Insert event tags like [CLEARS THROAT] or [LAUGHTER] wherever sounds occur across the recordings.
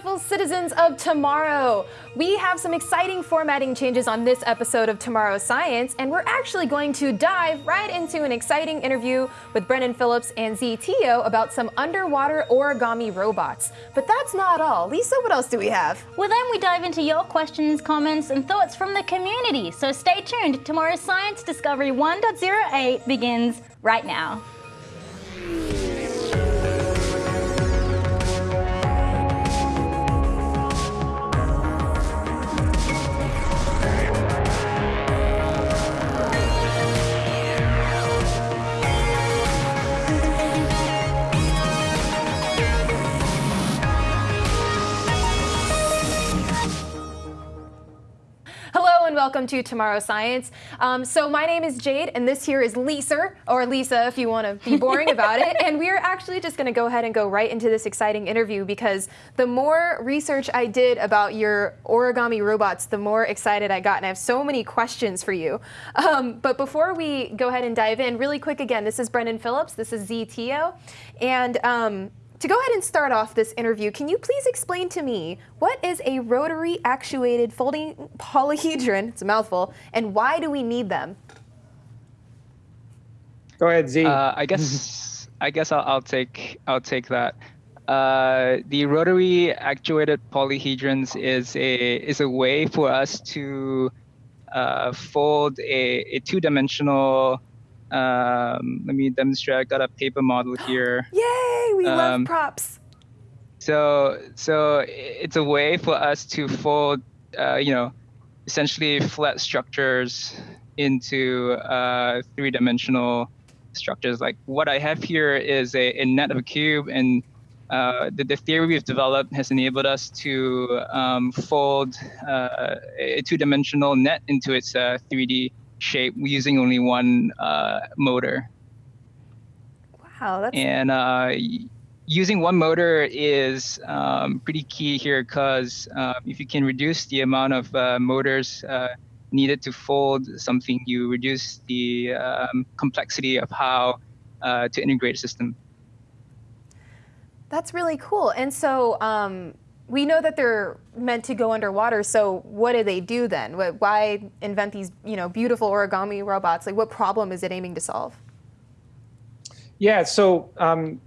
beautiful citizens of tomorrow. We have some exciting formatting changes on this episode of Tomorrow Science, and we're actually going to dive right into an exciting interview with Brennan Phillips and Z Teoh about some underwater origami robots. But that's not all. Lisa, what else do we have? Well, then we dive into your questions, comments, and thoughts from the community. So stay tuned. Tomorrow Science Discovery 1.08 begins right now. Welcome to Tomorrow Science. Um, so my name is Jade, and this here is Lisa, or Lisa if you want to be boring [LAUGHS] about it. And we are actually just going to go ahead and go right into this exciting interview because the more research I did about your origami robots, the more excited I got, and I have so many questions for you. Um, but before we go ahead and dive in, really quick again, this is Brennan Phillips, this is Z Teoh, and um, to go ahead and start off this interview, can you please explain to me what is a rotary actuated folding polyhedron, it's a mouthful, and why do we need them? Go ahead, Z. Uh, I guess [LAUGHS] I guess I'll, I'll, take I'll take that. Uh, the rotary actuated polyhedrons is a is a way for us to uh, fold a, a two-dimensional um, let me demonstrate. I got a paper model here. [GASPS] Yay! We um, love props. So, so it's a way for us to fold, uh, you know, essentially flat structures into uh, three-dimensional structures. Like what I have here is a, a net of a cube, and uh, the, the, theory we've developed has enabled us to um, fold uh, a two-dimensional net into its 3D uh, shape using only one uh, motor. Wow, that's and uh, using one motor is um, pretty key here because uh, if you can reduce the amount of uh, motors uh, needed to fold something, you reduce the um, complexity of how uh, to integrate a system. That's really cool. And so um, we know that they're meant to go underwater. So what do they do then? Why invent these, you know, beautiful origami robots? Like, what problem is it aiming to solve? Yeah. So um,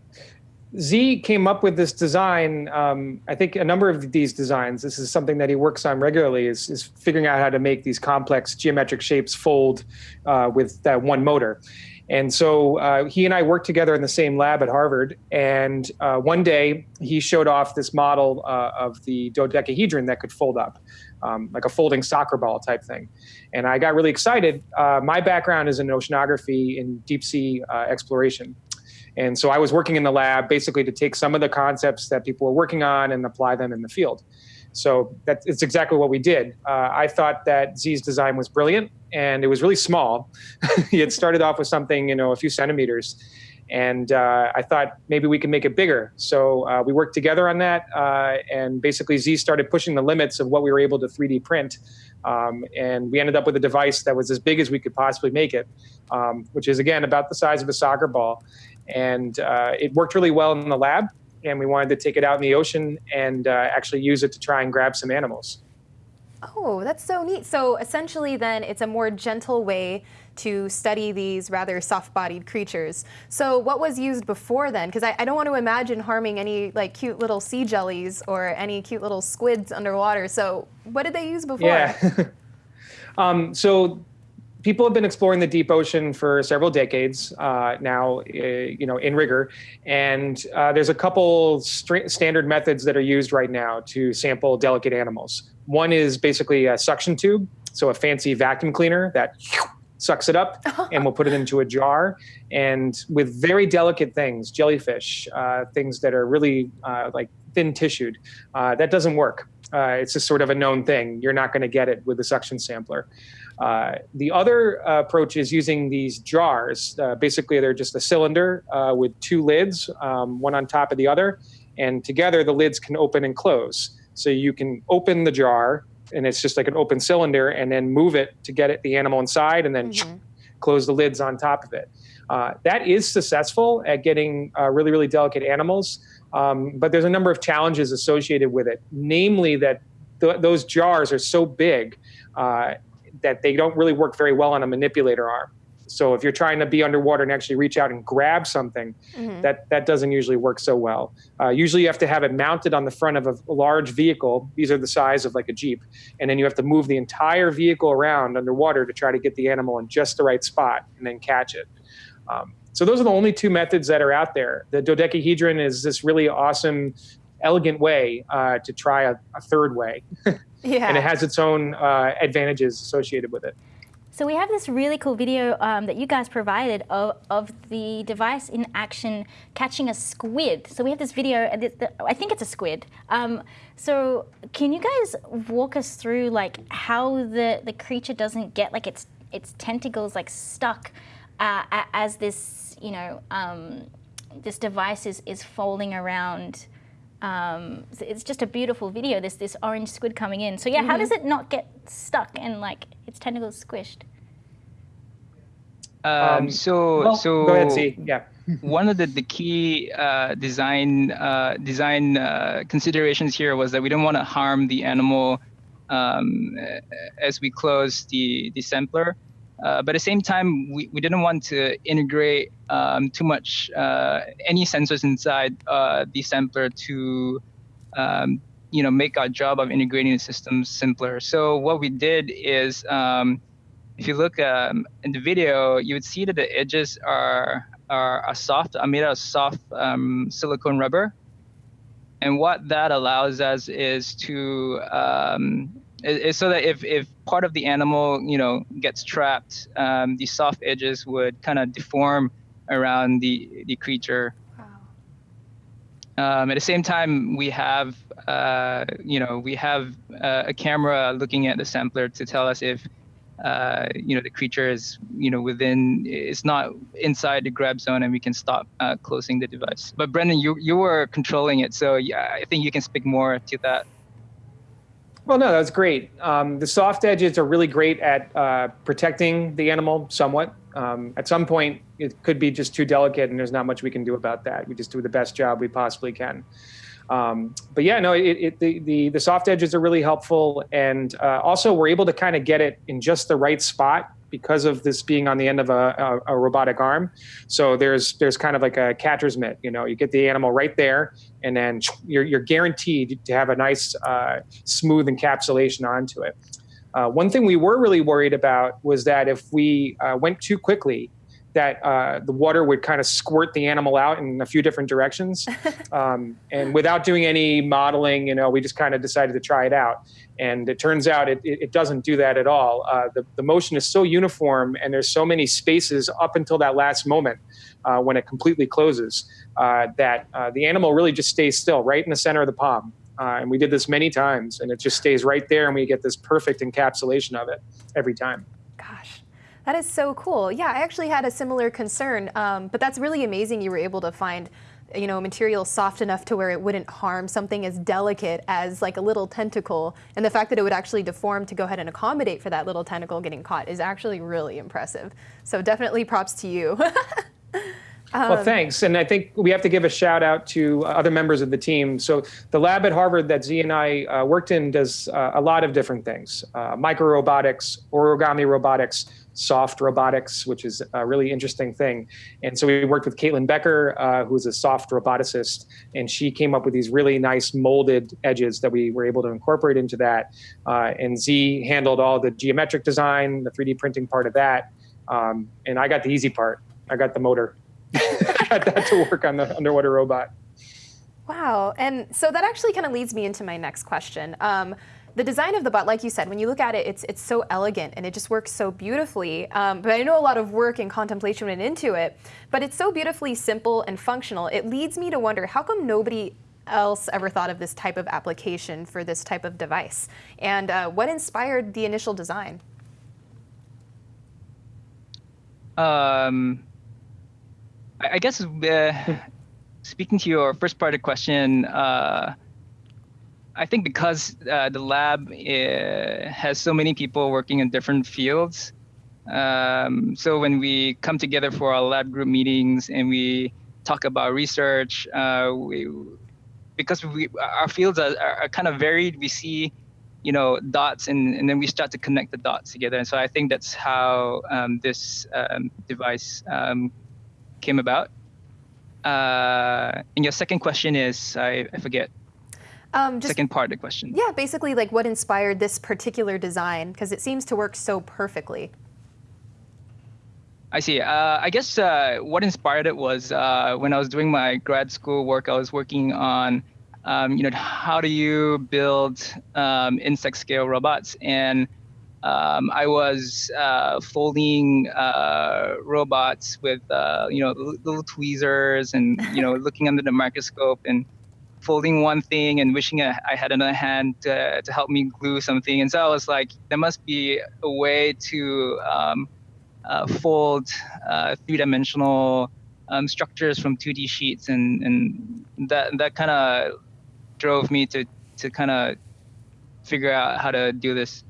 Z came up with this design. Um, I think a number of these designs. This is something that he works on regularly. Is, is figuring out how to make these complex geometric shapes fold uh, with that one motor. And so uh, he and I worked together in the same lab at Harvard. And uh, one day he showed off this model uh, of the dodecahedron that could fold up, um, like a folding soccer ball type thing. And I got really excited. Uh, my background is in oceanography and deep sea uh, exploration. And so I was working in the lab basically to take some of the concepts that people were working on and apply them in the field. So that's it's exactly what we did. Uh, I thought that Z's design was brilliant and it was really small. [LAUGHS] he had started off with something, you know, a few centimeters. And uh, I thought maybe we could make it bigger. So uh, we worked together on that. Uh, and basically, Z started pushing the limits of what we were able to 3D print. Um, and we ended up with a device that was as big as we could possibly make it, um, which is, again, about the size of a soccer ball. And uh, it worked really well in the lab and we wanted to take it out in the ocean and uh, actually use it to try and grab some animals. Oh, that's so neat. So essentially then it's a more gentle way to study these rather soft-bodied creatures. So what was used before then? Because I, I, don't want to imagine harming any like cute little sea jellies or any cute little squids underwater. So what did they use before? Yeah. [LAUGHS] um, so people have been exploring the deep ocean for several decades uh, now, uh, you know, in rigor. And uh, there's a couple st standard methods that are used right now to sample delicate animals. One is basically a suction tube, so a fancy vacuum cleaner that [LAUGHS] sucks it up and we'll put it into a jar. And with very delicate things, jellyfish, uh, things that are really uh, like thin tissued, uh, that doesn't work. it's just sort of a known thing. You're not going to get it with a suction sampler. Uh, the other uh, approach is using these jars. Uh, basically, they're just a cylinder uh, with two lids, um, one on top of the other, and together the lids can open and close. So you can open the jar, and it's just like an open cylinder, and then move it to get it the animal inside, and then mm -hmm. close the lids on top of it. Uh, that is successful at getting uh, really, really delicate animals, um, but there's a number of challenges associated with it, namely that th- those jars are so big uh, that they don't really work very well on a manipulator arm. So if you're trying to be underwater and actually reach out and grab something, mm-hmm. that that doesn't usually work so well. Uh, usually you have to have it mounted on the front of a large vehicle. These are the size of like a jeep, and then you have to move the entire vehicle around underwater to try to get the animal in just the right spot and then catch it. Um, so those are the only two methods that are out there. The dodecahedron is this really awesome, elegant way uh, to try a, a third way, [LAUGHS] yeah. and it has its own uh, advantages associated with it. So we have this really cool video um, that you guys provided of, of the device in action catching a squid. So we have this video, and I think it's a squid. Um, so can you guys walk us through like how the, the creature doesn't get like its its tentacles like stuck uh, as this you know um, this device is is folding around. Um, it's just a beautiful video. This this orange squid coming in. So yeah, mm -hmm. how mm-hmm. does it not get stuck and like its tentacles squished? Um, um, so well, so go ahead, Z. Yeah. [LAUGHS] one of the, the key uh, design uh, design uh, considerations here was that we didn't want to harm the animal um, as we close the the sampler. Uh, but at the same time, we, we didn't want to integrate um, too much uh, any sensors inside uh, the sampler to um, you know make our job of integrating the systems simpler. So what we did is um, if you look um, in the video, you would see that the edges are are, are soft, are made out of soft um, silicone rubber. And what that allows us is to um, is so that if, if part of the animal you know gets trapped, um, the soft edges would kind of deform around the the creature. Um, at the same time, we have uh, you know we have uh, a camera looking at the sampler to tell us if uh, you know the creature is you know within it's not inside the grab zone and we can stop uh, closing the device. But brennan you you were controlling it so yeah i think you can speak more to that well no that's great. Um, the soft edges are really great at uh, protecting the animal somewhat. Um, at some point it could be just too delicate and there's not much we can do about that. We just do the best job we possibly can. Um, but yeah, no, it, it, the, the, the soft edges are really helpful, and uh, also we're able to kind of get it in just the right spot because of this being on the end of a, a, a, robotic arm. So there's there's kind of like a catcher's mitt. You know, you get the animal right there, and then you're you're guaranteed to have a nice uh, smooth encapsulation onto it. Uh, one thing we were really worried about was that if we uh, went too quickly, that uh, the water would kind of squirt the animal out in a few different directions. [LAUGHS] Um, and without doing any modeling, you know, we just kind of decided to try it out. And it turns out it, it, it doesn't do that at all. Uh, the, the motion is so uniform and there's so many spaces up until that last moment uh, when it completely closes uh, that uh, the animal really just stays still right in the center of the palm. Uh, and we did this many times and it just stays right there and we get this perfect encapsulation of it every time. That is so cool. Yeah, I actually had a similar concern, um, but that's really amazing you were able to find you know, material soft enough to where it wouldn't harm something as delicate as like a little tentacle. And the fact that it would actually deform to go ahead and accommodate for that little tentacle getting caught is actually really impressive. So definitely props to you. [LAUGHS] Um, well, thanks. And I think we have to give a shout out to other members of the team. So the lab at Harvard that Z and I uh, worked in does uh, a lot of different things. Uh, micro robotics, origami robotics, soft robotics, which is a really interesting thing. And so we worked with Kaitlyn Becker, uh, who's a soft roboticist, and she came up with these really nice molded edges that we were able to incorporate into that. Uh, and Z handled all the geometric design, the 3D printing part of that. Um, and I got the easy part. I got the motor. [LAUGHS] I got that to work on the underwater robot. Wow. And so that actually kind of leads me into my next question. Um, the design of the bot, like you said, when you look at it, it's, it's so elegant and it just works so beautifully. Um, but I know a lot of work and contemplation went into it, but it's so beautifully simple and functional. It leads me to wonder, how come nobody else ever thought of this type of application for this type of device? And uh, what inspired the initial design? Um, I guess uh, [LAUGHS] speaking to your first part of the question, uh, I think because uh, the lab uh, has so many people working in different fields, Um, so when we come together for our lab group meetings and we talk about research, uh, we, because we our fields are, are kind of varied, we see you know dots and, and then we start to connect the dots together. And so i think that's how um, this um, device um, came about. Uh, and your second question is i, I forget um, just, second part of the question yeah basically like what inspired this particular design because it seems to work so perfectly I see. Uh, I guess uh, what inspired it was uh, when I was doing my grad school work. I was working on um, you know, how do you build um, insect scale robots? And um, I was uh, folding uh, robots with, uh, you know, little tweezers and, you know, [LAUGHS] looking under the microscope and folding one thing and wishing I, had another hand to, to, help me glue something. And so I was like, there must be a way to um, uh, fold uh, three-dimensional um, structures from 2D sheets, and, and that that kind of drove me to to kind of figure out how to do this.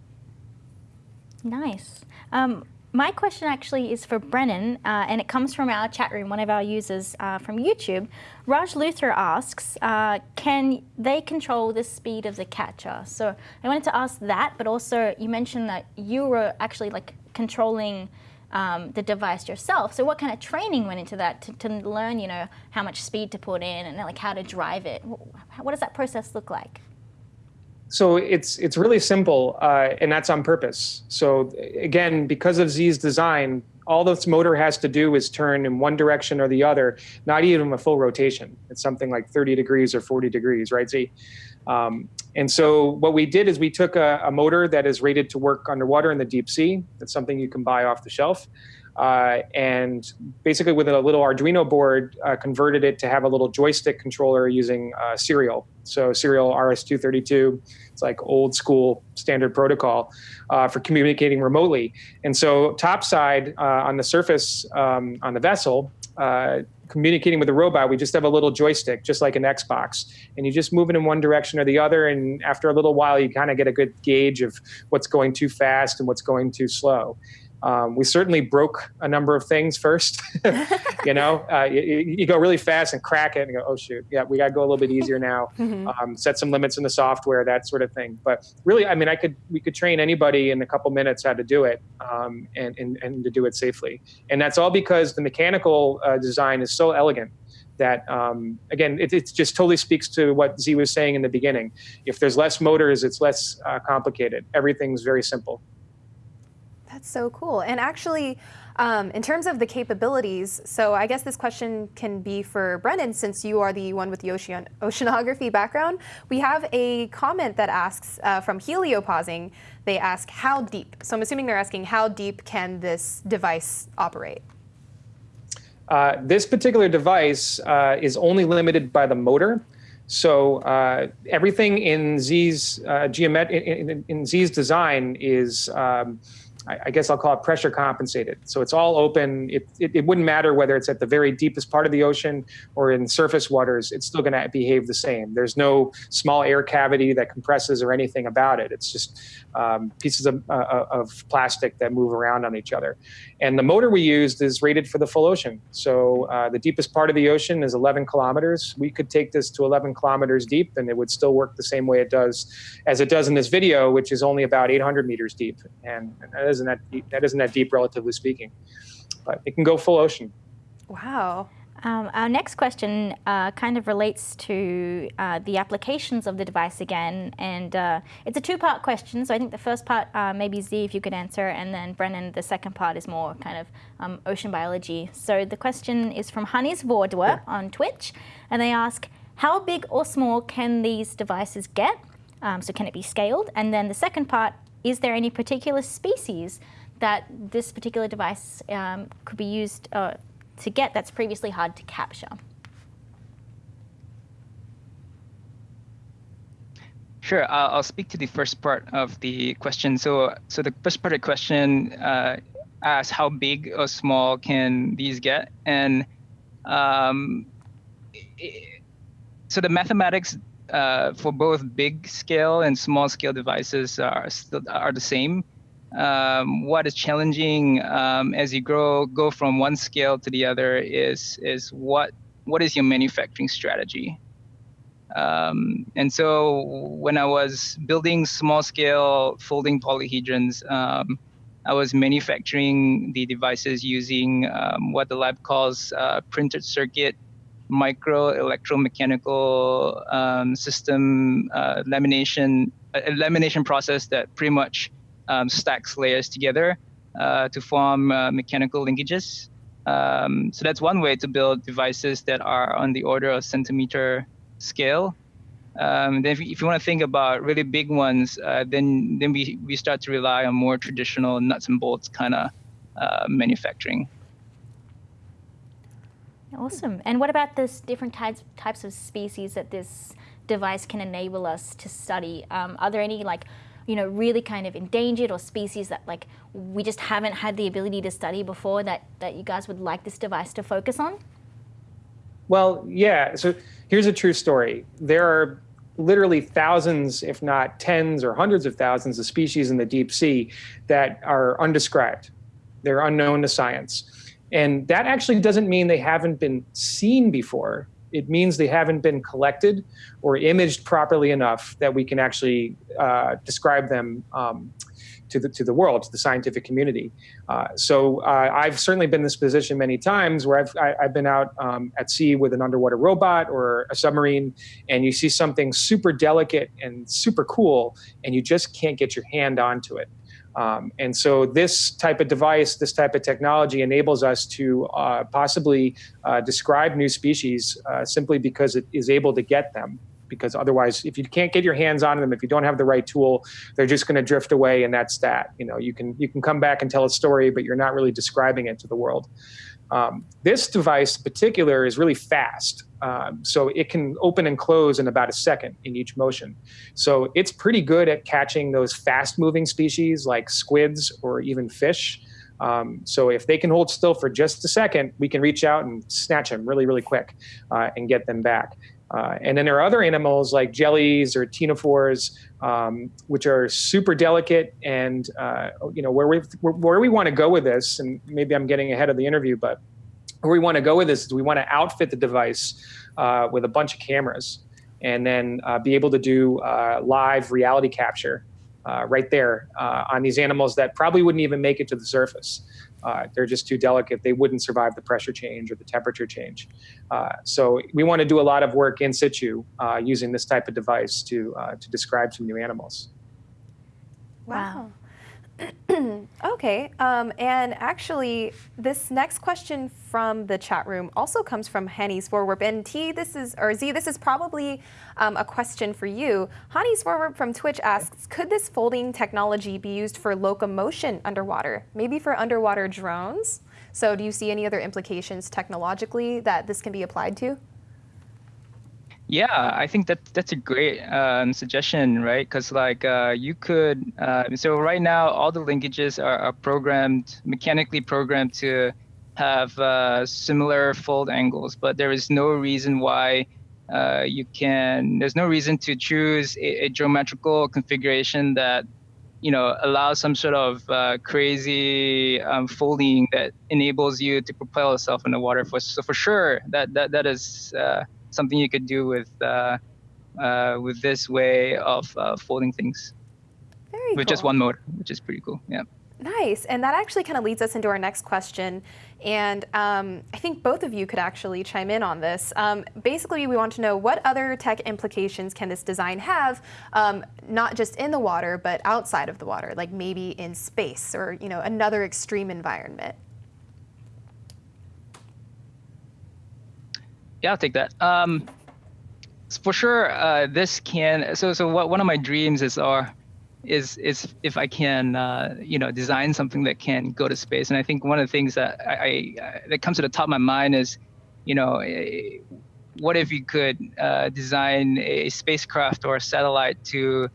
Nice. Um, my question actually is for Brennan, uh, and it comes from our chat room, one of our users uh, from YouTube. Raj Luther asks, uh, can they control the speed of the catcher? So I wanted to ask that, but also you mentioned that you were actually like controlling um, the device yourself. So what kind of training went into that to, to, learn, you know, how much speed to put in and like how to drive it? What does that process look like? So it's it's really simple, uh, and that's on purpose. So again, because of Z's design, all this motor has to do is turn in one direction or the other, not even a full rotation. It's something like 30 degrees or 40 degrees, right, Z? Um, and so what we did is we took a, a, motor that is rated to work underwater in the deep sea. That's something you can buy off the shelf. Uh, and basically with a little Arduino board, uh, converted it to have a little joystick controller using uh, serial. So serial RS-232, it's like old school standard protocol uh, for communicating remotely. And so topside uh, on the surface um, on the vessel, uh, communicating with the robot, we just have a little joystick, just like an Xbox, and you just move it in one direction or the other. And after a little while, you kind of get a good gauge of what's going too fast and what's going too slow. Um, we certainly broke a number of things first. [LAUGHS] [LAUGHS] you know, uh, you, you, go really fast and crack it and go, oh shoot, yeah, we got to go a little bit easier now. [LAUGHS] Mm-hmm. Um, set some limits in the software, that sort of thing. But really, I mean, I could we could train anybody in a couple minutes how to do it um, and, and and to do it safely. And that's all because the mechanical uh, design is so elegant that um, again it, it, just totally speaks to what z was saying in the beginning if there's less motors it's less uh, complicated everything's very simple that's so cool. And actually, um, in terms of the capabilities, so I guess this question can be for Brennan, since you are the one with the ocean oceanography background. We have a comment that asks uh, from Heliopausing. They ask how deep. So I'm assuming they're asking how deep can this device operate? Uh, this particular device uh, is only limited by the motor. So uh, everything in Z's uh, geomet in, in, in, Z's design is um, I guess I'll call it pressure compensated. So it's all open. It, it, it, wouldn't matter whether it's at the very deepest part of the ocean or in surface waters, it's still going to behave the same. There's no small air cavity that compresses or anything about it. It's just um, pieces of, uh, of plastic that move around on each other. And the motor we used is rated for the full ocean. So uh, the deepest part of the ocean is 11 kilometers. We could take this to 11 kilometers deep and it would still work the same way it does as it does in this video, which is only about 800 meters deep. And, that isn't that deep, that isn't that deep, relatively speaking. But it can go full ocean. Wow. Um, our next question uh, kind of relates to uh, the applications of the device again, and uh, it's a two-part question. So I think the first part, uh, maybe Z, if you could answer, and then Brennan, the second part is more kind of um, ocean biology. So the question is from Hannes Vordwer yeah. on Twitch, and they ask, how big or small can these devices get? Um, so can it be scaled? And then the second part, is there any particular species that this particular device um, could be used uh, to get that's previously hard to capture. Sure, I'll speak to the first part of the question. So, so the first part of the question uh, asks how big or small can these get, and um, so the mathematics uh, for both big scale and small scale devices are still are the same. Um, what is challenging um, as you grow go from one scale to the other is is what what is your manufacturing strategy? Um, and so when I was building small scale folding polyhedrons, um, I was manufacturing the devices using um, what the lab calls uh, printed circuit micro electromechanical um, system uh, lamination, a lamination process that pretty much um, stacks layers together uh, to form uh, mechanical linkages. Um, so that's one way to build devices that are on the order of centimeter scale. Um, then if you, you, want to think about really big ones, uh, then then we, we start to rely on more traditional nuts and bolts kind of uh, manufacturing. Awesome. And what about this different types types of species that this device can enable us to study? Um, are there any like you know really kind of endangered or species that like we just haven't had the ability to study before that that you guys would like this device to focus on? Well, yeah. So here's a true story. There are literally thousands, if not tens or hundreds of thousands of species in the deep sea that are undescribed. They're unknown to science. And that actually doesn't mean they haven't been seen before. It means they haven't been collected or imaged properly enough that we can actually uh, describe them um, to the to the world, to the scientific community. Uh, so uh, I've certainly been in this position many times where I've I, have i have been out um, at sea with an underwater robot or a submarine, and you see something super delicate and super cool, and you just can't get your hand onto it. Um, and so this type of device, this type of technology enables us to uh, possibly uh, describe new species uh, simply because it is able to get them. Because otherwise if you can't get your hands on them if you don't have the right tool they're just going to drift away and that's that. You know you can you can come back and tell a story but you're not really describing it to the world um, this device in particular is really fast. Um, so it can open and close in about a second in each motion. So it's pretty good at catching those fast moving species like squids or even fish. Um, so if they can hold still for just a second, we can reach out and snatch them really, really quick uh, and get them back. Uh, and then there are other animals like jellies or ctenophores, um, which are super delicate. And uh, you know where we where we want to go with this, and maybe I'm getting ahead of the interview, but where we want to go with this is we want to outfit the device uh, with a bunch of cameras, and then uh, be able to do uh, live reality capture uh, right there on these animals that probably wouldn't even make it to the surface. Uh, they're just too delicate. They wouldn't survive the pressure change or the temperature change. Uh, so we want to do a lot of work in situ uh, using this type of device to, uh, to describe some new animals. Wow. [CLEARS THROAT] okay, um, and actually, this next question from the chat room also comes from Hanny's Forward. And T, this is, or Z, this is probably um, a question for you. Hanny's Forward from Twitch asks, could this folding technology be used for locomotion underwater, maybe for underwater drones? So do you see any other implications technologically that this can be applied to? Yeah, I think that that's a great um, suggestion, right? Because like uh, you could, uh, so right now all the linkages are, are programmed mechanically programmed to have uh, similar fold angles, but there is no reason why uh, you can. There's no reason to choose a, a, geometrical configuration that you know allows some sort of uh, crazy um, folding that enables you to propel yourself in the water. For, so for sure, that that that is uh, something you could do with uh, uh, with this way of uh, folding things. Very with cool. just one motor, which is pretty cool. Yeah. Nice, and that actually kind of leads us into our next question. And um, I think both of you could actually chime in on this. Um, basically, we want to know what other tech implications can this design have, um, not just in the water, but outside of the water, like maybe in space or you know another extreme environment. Yeah, I'll take that. Um, for sure, uh, this can. So, so what, one of my dreams is, are, uh, is is if I can, uh, you know, design something that can go to space. And I think one of the things that I, I that comes to the top of my mind is, you know, eh, what if you could uh, design a spacecraft or a satellite to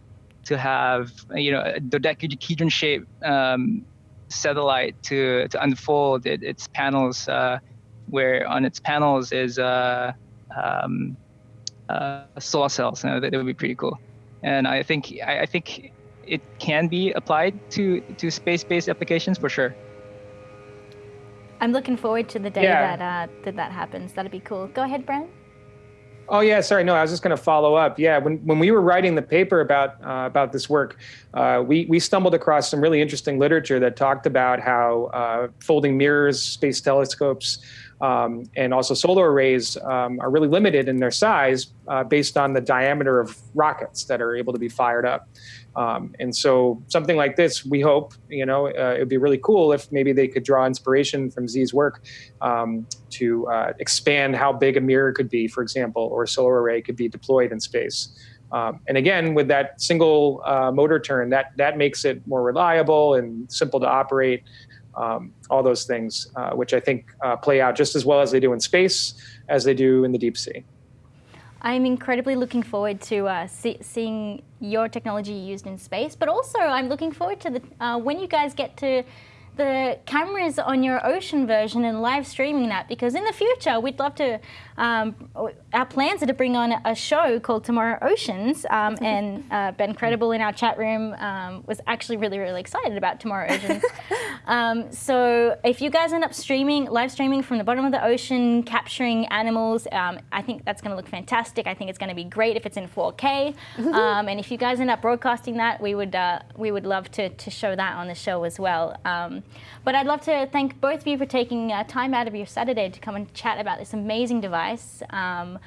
to have, you know, a dodecahedron shaped um, satellite to to unfold it, its panels uh, where on its panels is uh, um, uh, solar cells. You know, that, that, would be pretty cool. And I think I, I think it can be applied to to space-based applications for sure. I'm looking forward to the day Yeah. that uh, that that happens. That'd be cool. Go ahead, Brent. Oh yeah, sorry. No, I was just going to follow up. Yeah, when when we were writing the paper about uh, about this work, uh, we we stumbled across some really interesting literature that talked about how uh, folding mirrors, space telescopes, um, and also solar arrays um, are really limited in their size uh, based on the diameter of rockets that are able to be fired up. Um, and so something like this, we hope, you know, uh, it would be really cool if maybe they could draw inspiration from Z's work um, to uh, expand how big a mirror could be, for example, or a solar array could be deployed in space. Um, and again, with that single uh, motor turn, that that makes it more reliable and simple to operate. Um, all those things, uh, which I think uh, play out just as well as they do in space as they do in the deep sea. I'm incredibly looking forward to uh, see, seeing your technology used in space, but also I'm looking forward to the uh, when you guys get to the cameras on your ocean version and live streaming that because in the future we'd love to um, our plans are to bring on a show called tomorrow oceans um, and uh, ben credible in our chat room um, was actually really really excited about tomorrow oceans. [LAUGHS] Um, so if you guys end up streaming live streaming from the bottom of the ocean capturing animals um, i think that's going to look fantastic. I think it's going to be great if it's in 4k [LAUGHS] um, and if you guys end up broadcasting that we would uh, we would love to, to show that on the show as well. Um, but I'd love to thank both of you for taking uh, time out of your Saturday to come and chat about this amazing device. Um,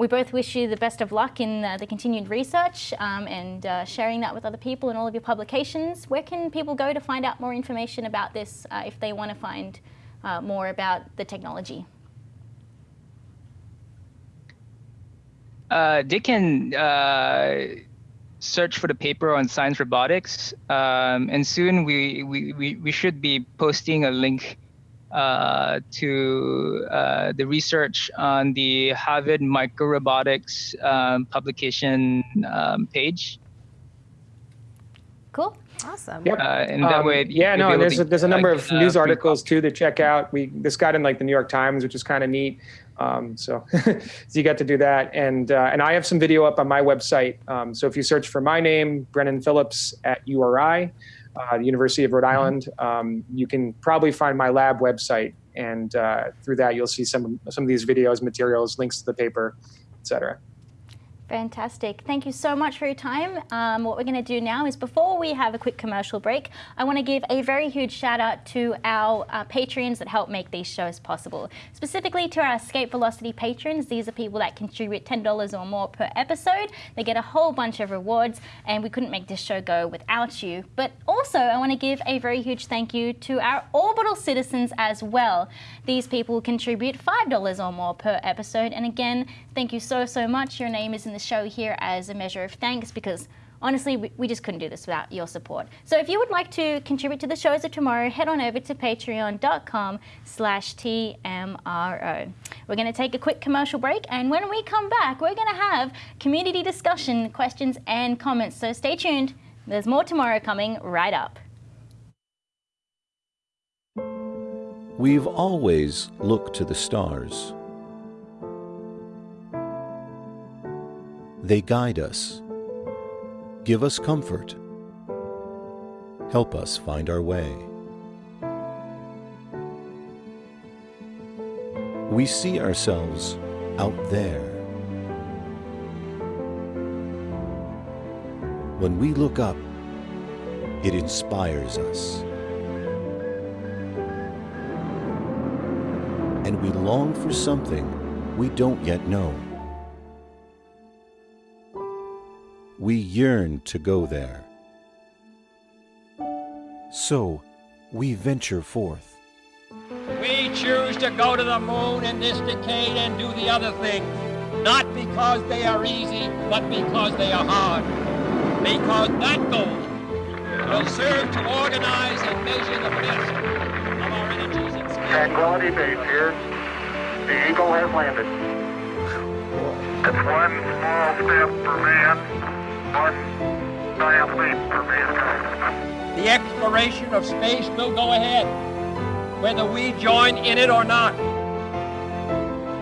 we both wish you the best of luck in uh, the continued research um, and uh, sharing that with other people and all of your publications. Where can people go to find out more information about this uh, if they want to find uh, more about the technology? Uh, they can search for the paper on Science Robotics, um, and soon we, we, we, we should be posting a link uh, to uh, the research on the Harvard Microrobotics um, publication um, page. Cool. Awesome. Yep. Uh, and that Um, way, yeah, no, and there's to, a, there's a number uh, of uh, news articles too to check out. We this got in like the New York Times, which is kind of neat. Um, so, [LAUGHS] so you got to do that, and uh, and I have some video up on my website. Um, so if you search for my name, Brennan Phillips at URI, uh, the University of Rhode Mm-hmm. Island, um, you can probably find my lab website, and uh, through that you'll see some some of these videos, materials, links to the paper, etc. Fantastic. Thank you so much for your time. Um, what we're going to do now is before we have a quick commercial break, I want to give a very huge shout out to our uh, patrons that help make these shows possible. Specifically to our Escape Velocity patrons. These are people that contribute $10 or more per episode. They get a whole bunch of rewards, and we couldn't make this show go without you. But also, I want to give a very huge thank you to our orbital citizens as well. These people contribute $5 or more per episode. And again, thank you so, so much. Your name is in the show here as a measure of thanks because honestly, we, we just couldn't do this without your support. So if you would like to contribute to the shows of tomorrow, head on over to patreon.com slash TMRO. We're going to take a quick commercial break, and when we come back, we're going to have community discussion, questions, and comments. So stay tuned. There's more tomorrow coming right up. We've always looked to the stars. They guide us, give us comfort, help us find our way. We see ourselves out there. When we look up, it inspires us. And we long for something we don't yet know. We yearn to go there. So, we venture forth. We choose to go to the moon in this decade and do the other thing, not because they are easy, but because they are hard. Because that goal will serve to organize and measure the best of our energies and skills. Tranquility Base here. The Eagle has landed. It's one small step for man, one giant leap for mankind. The exploration of space will go ahead, whether we join in it or not.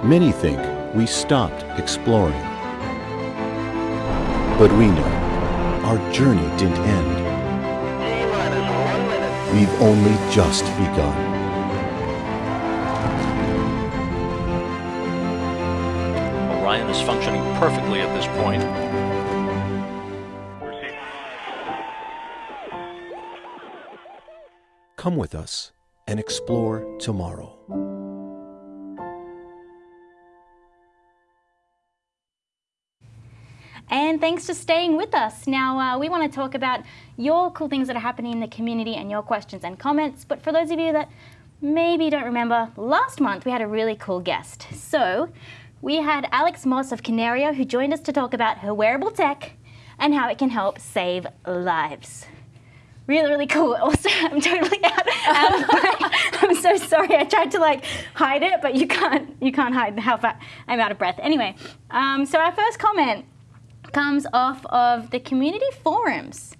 Many think we stopped exploring. But we know our journey didn't end. we've only just begun. Orion is functioning perfectly at this point. Come with us and explore tomorrow. And thanks for staying with us. Now, uh, we want to talk about your cool things that are happening in the community and your questions and comments. But for those of you that maybe don't remember, last month we had a really cool guest. So we had Alex Moss of Canaria who joined us to talk about her wearable tech and how it can help save lives. Really, really cool. [LAUGHS] Also, I'm totally out. out of breath. I'm so sorry. I tried to like hide it, but you can't. You can't hide how far I'm out of breath. Anyway, um, so our first comment comes off of the community forums.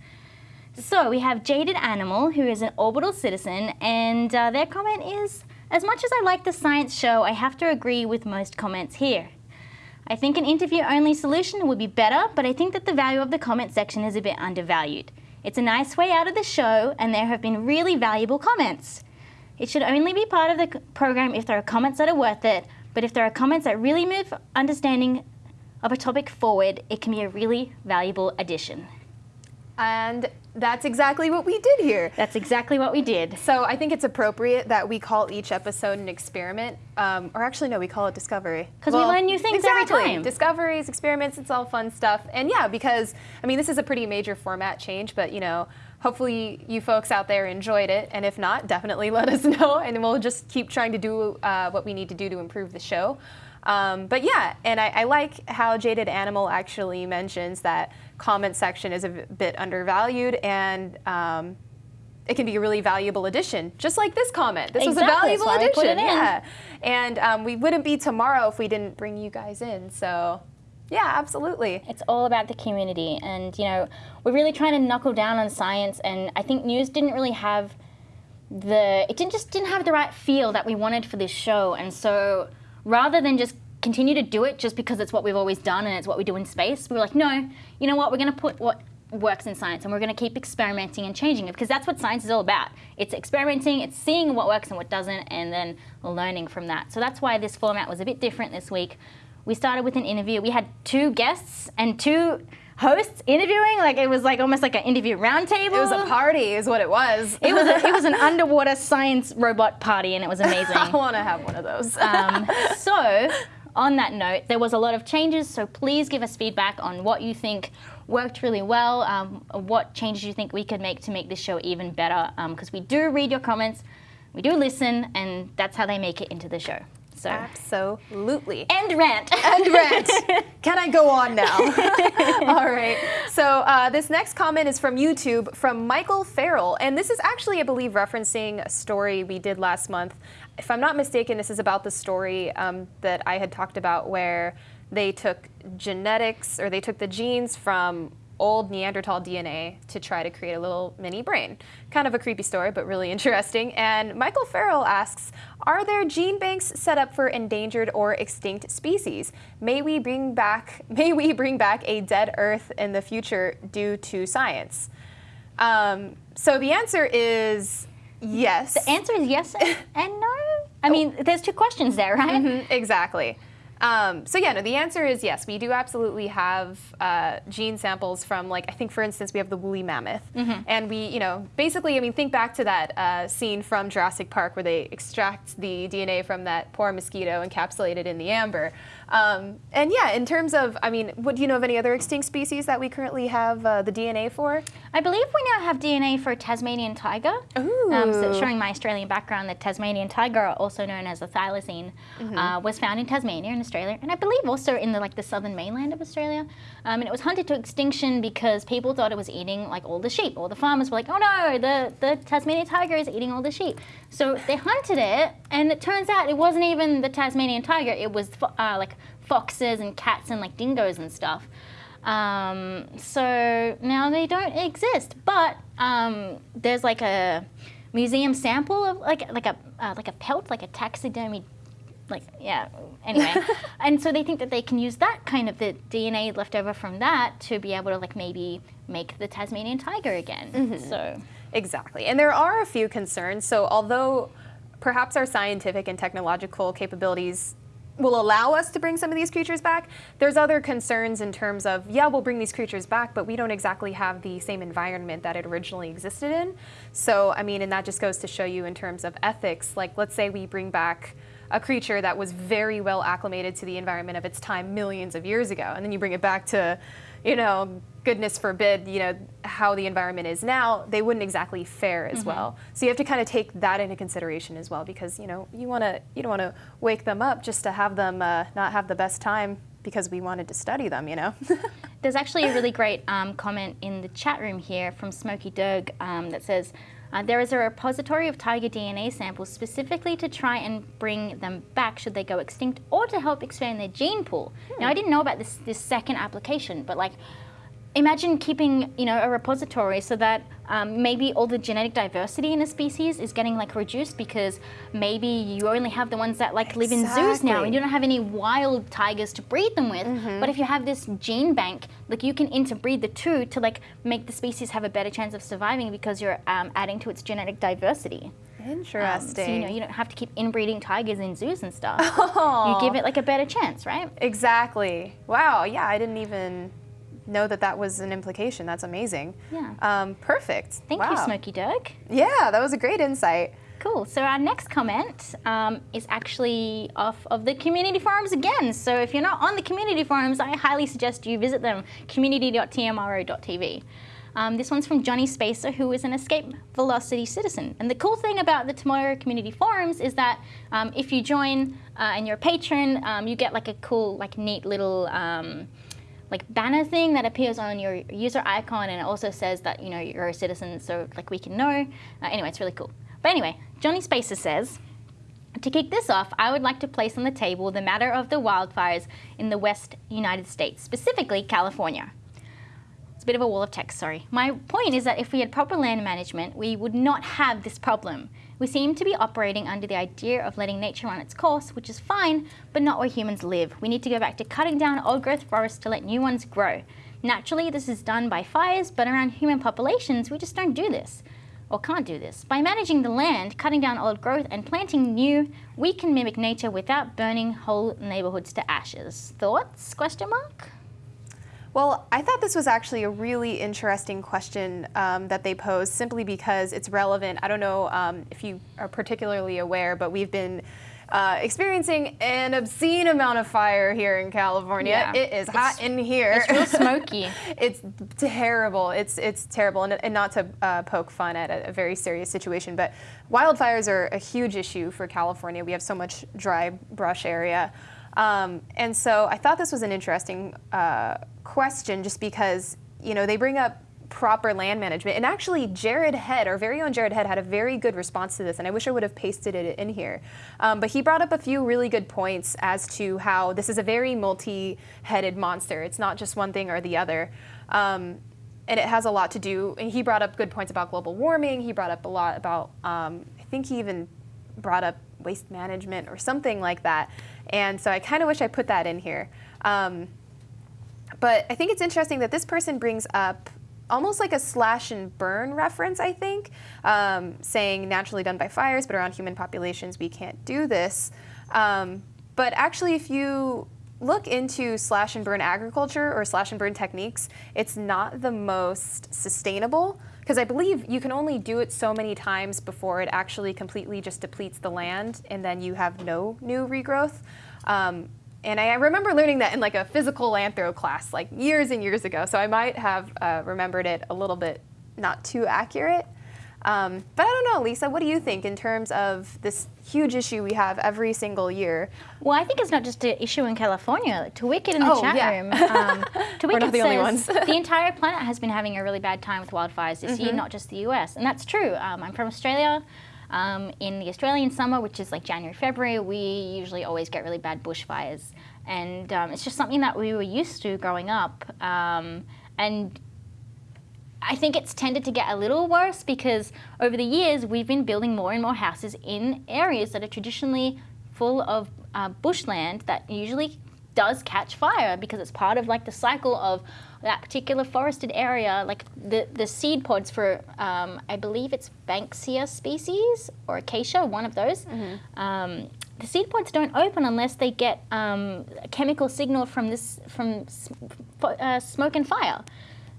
So we have Jaded Animal, who is an orbital citizen, and uh, their comment is, as much as I like the science show, I have to agree with most comments here. I think an interview-only solution would be better, but I think that the value of the comment section is a bit undervalued. It's a nice way out of the show, and there have been really valuable comments. It should only be part of the program if there are comments that are worth it, but if there are comments that really move understanding of a topic forward, it can be a really valuable addition. And that's exactly what we did here. That's exactly what we did. So I think it's appropriate that we call each episode an experiment, um, or actually no, we call it discovery. 'Cause we learn new things every exactly. time. Discoveries, experiments, it's all fun stuff. And yeah, because I mean this is a pretty major format change, but you know, hopefully you folks out there enjoyed it, and if not, definitely [LAUGHS] let us know, and we'll just keep trying to do uh, what we need to do to improve the show. Um, but yeah, and I, I like how Jaded Animal actually mentions that comment section is a bit undervalued and um, it can be a really valuable addition, just like this comment. This was a Exactly, valuable why we put addition. Yeah, and um, we wouldn't be tomorrow if we didn't bring you guys in. So, yeah, absolutely. It's all about the community, and you know, we're really trying to knuckle down on science. And I think news didn't really have the it didn't just didn't have the right feel that we wanted for this show. And so, rather than just continue to do it just because it's what we've always done and it's what we do in space, we were like, no, you know what? We're going to put what works in science and we're going to keep experimenting and changing it because that's what science is all about. It's experimenting, it's seeing what works and what doesn't, and then learning from that. So that's why this format was a bit different this week. We started with an interview. We had two guests and two hosts interviewing. Like it was like almost like an interview roundtable. It was a party, is what it was. It was a, it was an [LAUGHS] underwater science robot party, and it was amazing. [LAUGHS] I want to have one of those. Um, [LAUGHS] so, on that note, there was a lot of changes. So please give us feedback on what you think worked really well. Um, what changes you think we could make to make this show even better? Because we do read your comments, we do listen, and that's how they make it into the show. So Absolutely. And rant. and rant. [LAUGHS] Can I go on now? [LAUGHS] All right. So uh, this next comment is from YouTube from Michael Farrell, and this is actually, I believe, referencing a story we did last month. If I'm not mistaken, this is about the story um, that I had talked about where they took genetics or they took the genes from old Neanderthal DNA to try to create a little mini brain. Kind of a creepy story, but really [LAUGHS] interesting. And Michael Farrell asks, are there gene banks set up for endangered or extinct species? May we bring back [LAUGHS] may we bring back a dead Earth in the future due to science? Um, so the answer is yes. The answer is yes and, [LAUGHS] and no. I mean, there's two questions there, right? Mhm, exactly. Um, so yeah, no, the answer is yes. We do absolutely have uh, gene samples from, like, I think, for instance, we have the woolly mammoth, and we, you know, basically, I mean, think back to that uh, scene from Jurassic Park where they extract the DNA from that poor mosquito encapsulated in the amber. Um, and yeah, in terms of, I mean, what do you know of any other extinct species that we currently have uh, the DNA for? I believe we now have DNA for Tasmanian tiger. Ooh. Um, so showing my Australian background, the Tasmanian tiger, also known as the thylacine, uh, was found in Tasmania in Australia, and I believe also in the like the southern mainland of Australia. Um, and it was hunted to extinction because people thought it was eating like all the sheep. All the farmers were like, "Oh no, the the Tasmanian tiger is eating all the sheep." So they hunted it, and it turns out it wasn't even the Tasmanian tiger. It was uh, like foxes and cats and like dingoes and stuff. Um, so now they don't exist, but um, there's like a museum sample of like like a uh, like a pelt, like a taxidermy, like yeah. Anyway, [LAUGHS] and so they think that they can use that kind of the DNA left over from that to be able to like maybe make the Tasmanian tiger again. So Exactly. And there are a few concerns. So although perhaps our scientific and technological capabilities will allow us to bring some of these creatures back. There's other concerns in terms of, yeah, we'll bring these creatures back, but we don't exactly have the same environment that it originally existed in. So, I mean, and that just goes to show you in terms of ethics, like let's say we bring back a creature that was very well acclimated to the environment of its time millions of years ago, and then you bring it back to, you know, goodness forbid, you know, how the environment is now, they wouldn't exactly fare as Mm-hmm. well. So you have to kind of take that into consideration as well, because you know, you want to, you don't want to wake them up just to have them uh, not have the best time because we wanted to study them, you know. [LAUGHS] There's actually a really great um, comment in the chat room here from Smokey Doug um, that says, uh, there is a repository of tiger DNA samples specifically to try and bring them back should they go extinct or to help expand their gene pool. Now, I didn't know about this, this second application, but like, imagine keeping, you know, a repository so that um, maybe all the genetic diversity in a species is getting like reduced because maybe you only have the ones that like live in zoos now and you don't have any wild tigers to breed them with. But if you have this gene bank, like you can interbreed the two to like make the species have a better chance of surviving because you're um, adding to its genetic diversity. Um, Interesting. so you know you don't have to keep inbreeding tigers in zoos and stuff. [LAUGHS] You give it like a better chance, right? Exactly. Wow. Yeah, I didn't even know that that was an implication. That's amazing. Yeah. Um, perfect. Thank you, Smoky Doug. Yeah, that was a great insight. Cool. So our next comment um, is actually off of the community forums again. So if you're not on the community forums, I highly suggest you visit them, community.tmro.tv. Um, this one's from Johnny Spacer, who is an Escape Velocity citizen. And the cool thing about the Tomorrow Community Forums is that um, if you join uh, and you're a patron, um, you get like a cool, like neat little um, like banner thing that appears on your user icon and it also says that you know you're a citizen so like we can know uh, anyway it's really cool but anyway johnny spacer says to kick this off, I would like to place on the table the matter of the wildfires in the West United States, specifically California. It's a bit of a wall of text, sorry. My point is that if we had proper land management, we would not have this problem. We seem to be operating under the idea of letting nature run its course, which is fine, but not where humans live. We need to go back to cutting down old growth forests to let new ones grow. Naturally, this is done by fires, but around human populations, we just don't do this or can't do this. By managing the land, cutting down old growth, and planting new, we can mimic nature without burning whole neighborhoods to ashes. Thoughts? Question mark. Well, I thought this was actually a really interesting question um, that they posed simply because it's relevant. I don't know um, if you are particularly aware, but we've been uh, experiencing an obscene amount of fire here in California. Yeah. It is hot in here. It's real smoky. [LAUGHS] it's terrible. It's it's terrible, and, and not to uh, poke fun at a, a very serious situation, but wildfires are a huge issue for California. We have so much dry brush area, um, and so I thought this was an interesting uh, question, just because you know they bring up proper land management, and actually Jared Head, our very own Jared Head, had a very good response to this, and I wish I would have pasted it in here. Um, but he brought up a few really good points as to how this is a very multi-headed monster. It's not just one thing or the other. Um, and it has a lot to do. And he brought up good points about global warming. He brought up a lot about, um, I think he even brought up waste management or something like that. And so I kind of wish I put that in here. Um, but I think it's interesting that this person brings up almost like a slash and burn reference, I think, um, saying naturally done by fires, but around human populations we can't do this. Um, but actually, if you look into slash and burn agriculture or slash and burn techniques, it's not the most sustainable because I believe you can only do it so many times before it actually completely just depletes the land and then you have no new regrowth. Um, and I, remember learning that in like a physical anthro class like years and years ago, so I might have uh, remembered it a little bit not too accurate. Um, but I don't know, Lisa, what do you think in terms of this huge issue we have every single year? Well, I think it's not just an issue in California. Like, to Wicked in the Oh, chat yeah. room, um, [LAUGHS] to We're Wicked not the says only ones. the entire planet has been having a really bad time with wildfires this Mm-hmm. year, not just the US, and that's true. Um, I'm from Australia. Um, in the Australian summer, which is like January, February, we usually always get really bad bushfires, and um, it's just something that we were used to growing up. Um, and I think it's tended to get a little worse because over the years we've been building more and more houses in areas that are traditionally full of uh, bushland that usually does catch fire because it's part of like the cycle of that particular forested area, like the, the seed pods for, um, I believe it's Banksia species or acacia, one of those, um, the seed pods don't open unless they get um, a chemical signal from this from uh, smoke and fire.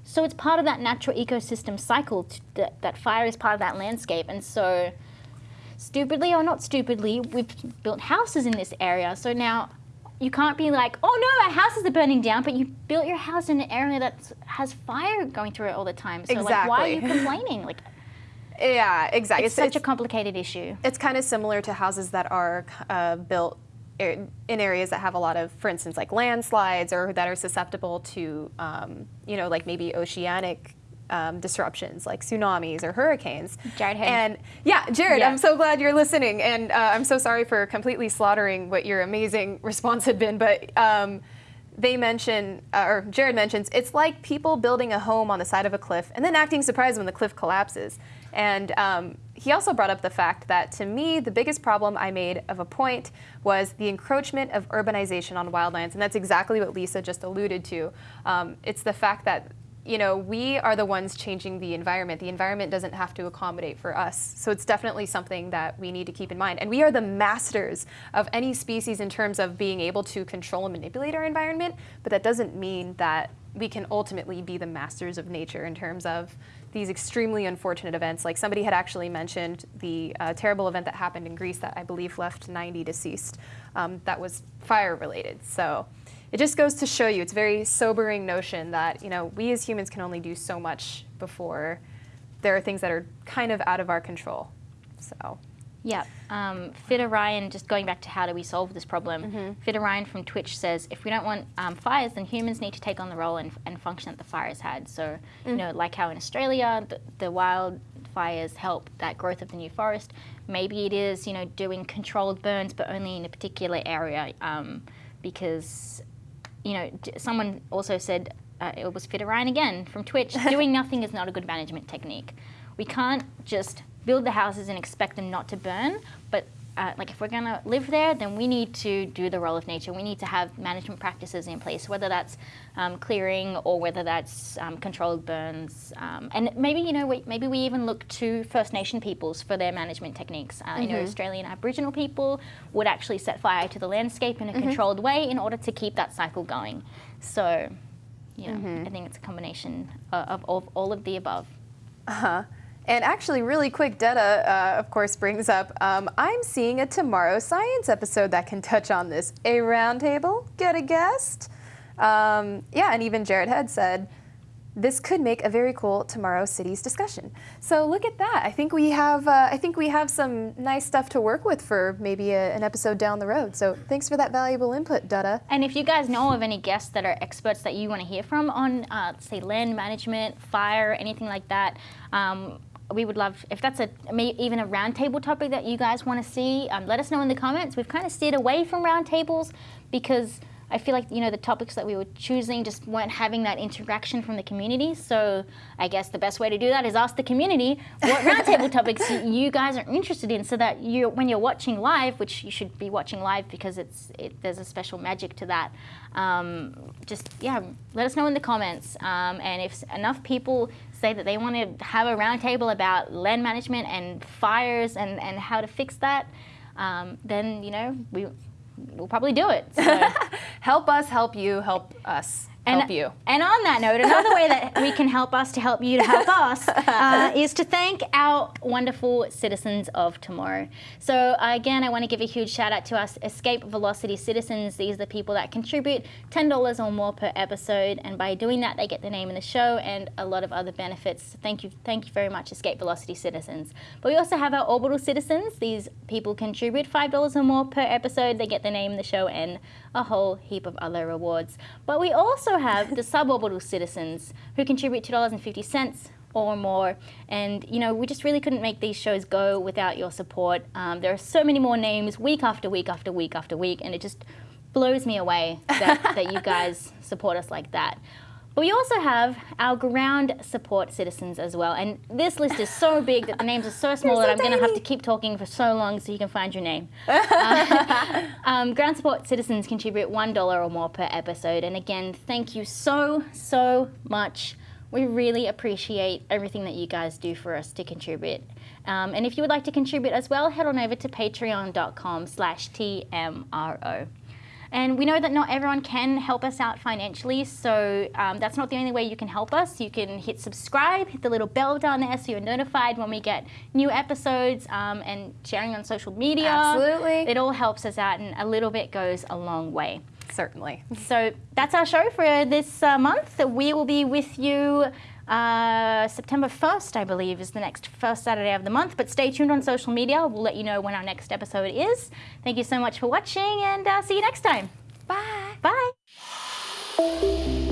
So it's part of that natural ecosystem cycle. That, that fire is part of that landscape, and so stupidly or not stupidly, we've built houses in this area. So now you can't be like, oh no, our houses are burning down, but you built your house in an area that has fire going through it all the time. So like, why are you [LAUGHS] complaining? Like, Yeah, exactly. it's, such a complicated issue. it's kind of similar to houses that are uh, built in areas that have a lot of, for instance, like landslides or that are susceptible to, um, you know, like maybe oceanic um, disruptions like tsunamis or hurricanes. Jared had- And yeah, Jared, Yeah. I'm so glad you're listening. And uh, I'm so sorry for completely slaughtering what your amazing [LAUGHS] response had been. But um, they mention, uh, or Jared mentions, it's like people building a home on the side of a cliff and then acting surprised when the cliff collapses. And um, he also brought up the fact that to me, the biggest problem I made of a point was the encroachment of urbanization on wildlands. And that's exactly what Lisa just alluded to. Um, it's the fact that you know, we are the ones changing the environment. The environment doesn't have to accommodate for us. So it's definitely something that we need to keep in mind. And we are the masters of any species in terms of being able to control and manipulate our environment, but that doesn't mean that we can ultimately be the masters of nature in terms of these extremely unfortunate events. Like somebody had actually mentioned the uh, terrible event that happened in Greece that I believe left 90 deceased. Um, that was fire related. So it just goes to show you it's a very sobering notion that you know we as humans can only do so much before there are things that are kind of out of our control so Yeah. Um, Fit Orion, just going back to how do we solve this problem, Mm-hmm. Fit Orion from Twitch says if we don't want um, fires, then humans need to take on the role and, and function that the fires had. So, you know, like how in Australia, the, the wildfires help that growth of the new forest. Maybe it is, you know, doing controlled burns, but only in a particular area um, because, you know, someone also said, uh, it was Fit Orion again from Twitch, [LAUGHS] doing nothing is not a good management technique. We can't just build the houses and expect them not to burn, but uh, like if we're going to live there, then we need to do the role of nature. We need to have management practices in place, whether that's um, clearing or whether that's um, controlled burns. Um, and maybe, you know, we, maybe we even look to First Nation peoples for their management techniques. Uh, You know, Australian Aboriginal people would actually set fire to the landscape in a controlled way in order to keep that cycle going. So, you know, I think it's a combination uh, of, of all of the above. uh-huh and actually really quick detta uh, of course brings up um, i'm seeing a tomorrow science episode that can touch on this. A roundtable? Get a guest? Um, yeah and even jared had said this could make a very cool tomorrow cities discussion. So look at that. I think we have uh, i think we have some nice stuff to work with for maybe a, an episode down the road. So thanks for that valuable input dutta And if you guys know of any guests that are experts that you want to hear from on, uh, say, land management, fire, anything like that, um, we would love if that's a even a roundtable topic that you guys want to see. Um, let us know in the comments. We've kind of steered away from roundtables because I feel like you know the topics that we were choosing just weren't having that interaction from the community. So I guess the best way to do that is ask the community what roundtable [LAUGHS] topics you guys are interested in, so that you, when you're watching live, which you should be watching live because it's it, there's a special magic to that. Um, just yeah, let us know in the comments. Um, and if enough people say that they want to have a roundtable about land management and fires and, and how to fix that, um, then you know we we'll probably do it. So. [LAUGHS] help us help you help us And, help you and on that note, another way that we can help us to help you to help us [LAUGHS] uh, is to thank our wonderful citizens of tomorrow. So uh, again, I want to give a huge shout out to us Escape Velocity citizens. These are the people that contribute $10 or more per episode, and by doing that, they get the name in the show and a lot of other benefits. Thank you, thank you very much, Escape Velocity citizens. But we also have our Orbital citizens. These people contribute $5 or more per episode. They get the name in the show and a whole heap of other rewards. But we also have the suborbital citizens who contribute $2.50 or more. And, you know, we just really couldn't make these shows go without your support. Um, there are so many more names week after week after week after week, and it just blows me away that, that you guys support us like that. But we also have our ground support citizens as well. And this list is so big that the names are so [LAUGHS] small that I'm going to have to keep talking for so long so you can find your name. [LAUGHS] Uh, [LAUGHS] Um, ground support citizens contribute $1 or more per episode. And again, thank you so, so much. We really appreciate everything that you guys do for us to contribute. Um, and if you would like to contribute as well, head on over to patreon.com slash TMRO. And we know that not everyone can help us out financially, so um, that's not the only way you can help us. You can hit subscribe, hit the little bell down there so you're notified when we get new episodes um, and sharing on social media. Absolutely. It all helps us out, and a little bit goes a long way. Certainly. So that's our show for this uh, month. We will be with you uh, September 1st, I believe, is the next first Saturday of the month. But stay tuned on social media. We'll let you know when our next episode is. Thank you so much for watching, and uh, see you next time. Bye. Bye.